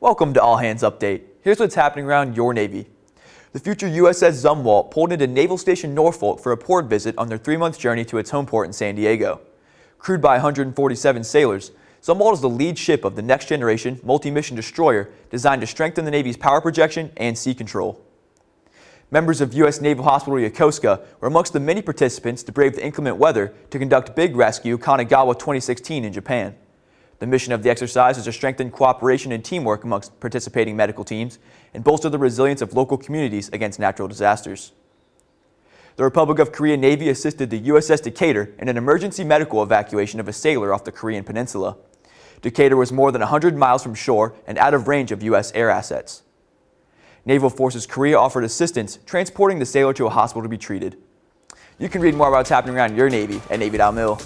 Welcome to All Hands Update. Here's what's happening around your Navy. The future USS Zumwalt pulled into Naval Station Norfolk for a port visit on their three-month journey to its home port in San Diego. Crewed by 147 sailors, Zumwalt is the lead ship of the next-generation multi-mission destroyer designed to strengthen the Navy's power projection and sea control. Members of U.S. Naval Hospital Yokosuka were amongst the many participants to brave the inclement weather to conduct Big Rescue Kanagawa 2016 in Japan. The mission of the exercise is to strengthen cooperation and teamwork amongst participating medical teams and bolster the resilience of local communities against natural disasters. The Republic of Korea Navy assisted the USS Decatur in an emergency medical evacuation of a sailor off the Korean peninsula. Decatur was more than 100 miles from shore and out of range of U.S. air assets. Naval Forces Korea offered assistance transporting the sailor to a hospital to be treated. You can read more about what's happening around your Navy at Navy.mil.